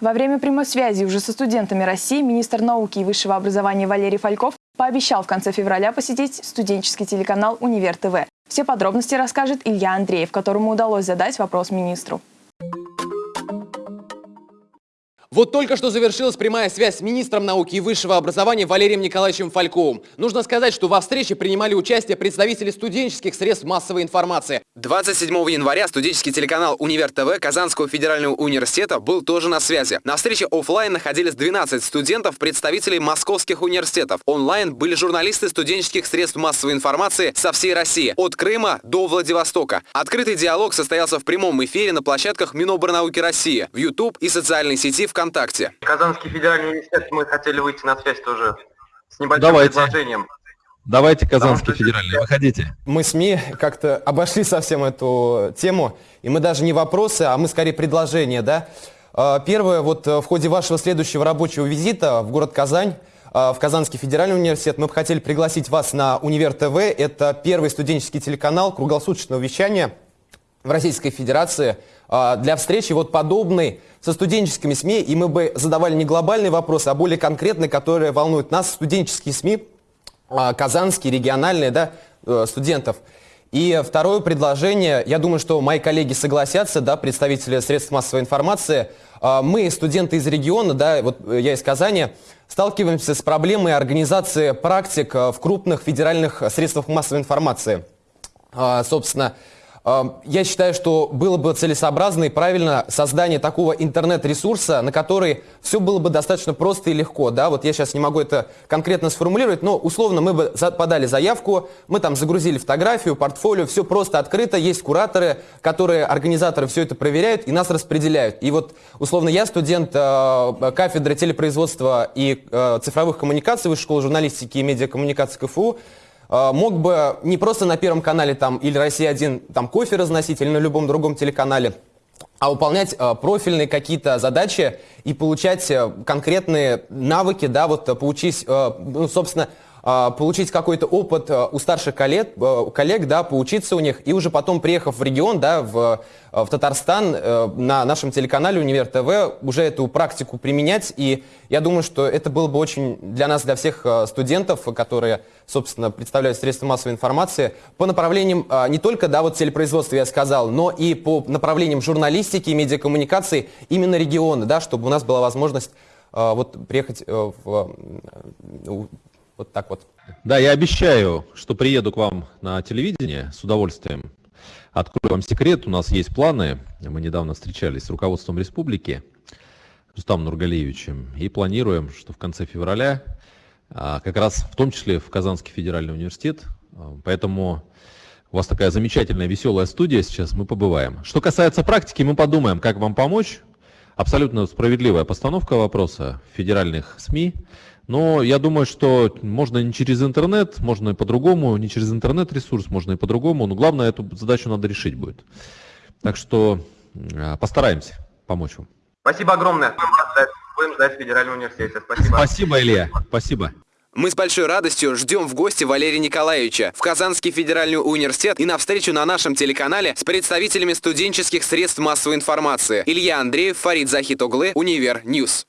Во время прямой связи уже со студентами России министр науки и высшего образования Валерий Фальков пообещал в конце февраля посетить студенческий телеканал «Универ ТВ». Все подробности расскажет Илья Андреев, которому удалось задать вопрос министру. Вот только что завершилась прямая связь с министром науки и высшего образования Валерием Николаевичем Фальковым. Нужно сказать, что во встрече принимали участие представители студенческих средств массовой информации. 27 января студенческий телеканал «Универ ТВ» Казанского федерального университета был тоже на связи. На встрече офлайн находились 12 студентов, представителей московских университетов. Онлайн были журналисты студенческих средств массовой информации со всей России, от Крыма до Владивостока. Открытый диалог состоялся в прямом эфире на площадках Миноборнауки России, в YouTube и социальной сети ВКонтакте. ВКонтакте. Казанский федеральный университет, мы хотели выйти на связь тоже с небольшим Давайте. предложением. Давайте, Казанский федеральный, выходите. Мы СМИ как-то обошли совсем эту тему, и мы даже не вопросы, а мы скорее предложения, да. А, первое, вот э, в ходе вашего следующего рабочего визита в город Казань, а, в Казанский федеральный университет, мы бы хотели пригласить вас на Универ ТВ. Это первый студенческий телеканал круглосуточного вещания в Российской Федерации а, для встречи вот подобной со студенческими СМИ, и мы бы задавали не глобальные вопросы, а более конкретные, которые волнуют нас, студенческие СМИ, а, казанские, региональные, да, э, студентов. И второе предложение, я думаю, что мои коллеги согласятся, да, представители средств массовой информации, а, мы, студенты из региона, да, вот я из Казани, сталкиваемся с проблемой организации практик в крупных федеральных средствах массовой информации. Собственно, я считаю, что было бы целесообразно и правильно создание такого интернет-ресурса, на который все было бы достаточно просто и легко. Да? Вот я сейчас не могу это конкретно сформулировать, но условно мы бы подали заявку, мы там загрузили фотографию, портфолио, все просто открыто, есть кураторы, которые, организаторы все это проверяют и нас распределяют. И вот условно я студент э, кафедры телепроизводства и э, цифровых коммуникаций Высшей школы журналистики и медиакоммуникации КФУ, мог бы не просто на Первом канале там или «Россия-1» там кофе разносить или на любом другом телеканале, а выполнять э, профильные какие-то задачи и получать э, конкретные навыки, да, вот получить, э, ну, собственно, э, получить какой-то опыт э, у старших коллег, э, коллег, да, поучиться у них, и уже потом, приехав в регион, да, в, в Татарстан, э, на нашем телеканале «Универ ТВ», уже эту практику применять, и я думаю, что это было бы очень для нас, для всех э, студентов, которые собственно, представляют средства массовой информации, по направлениям а, не только, да, вот телепроизводства я сказал, но и по направлениям журналистики и медиакоммуникации именно региона, да, чтобы у нас была возможность а, вот приехать а, в, вот так вот. Да, я обещаю, что приеду к вам на телевидение с удовольствием. Открою вам секрет, у нас есть планы. Мы недавно встречались с руководством республики, Рустамом Нургалиевичем, и планируем, что в конце февраля а, как раз в том числе в Казанский федеральный университет. А, поэтому у вас такая замечательная, веселая студия сейчас, мы побываем. Что касается практики, мы подумаем, как вам помочь. Абсолютно справедливая постановка вопроса в федеральных СМИ. Но я думаю, что можно не через интернет, можно и по-другому, не через интернет-ресурс, можно и по-другому. Но главное, эту задачу надо решить будет. Так что а, постараемся помочь вам. Спасибо огромное. Будем ждать в Федеральном университете. Спасибо. Спасибо, Илья. Спасибо. Мы с большой радостью ждем в гости Валерия Николаевича в Казанский федеральный университет и на встречу на нашем телеканале с представителями студенческих средств массовой информации. Илья Андреев, Фарид Захитоглы, Univer News.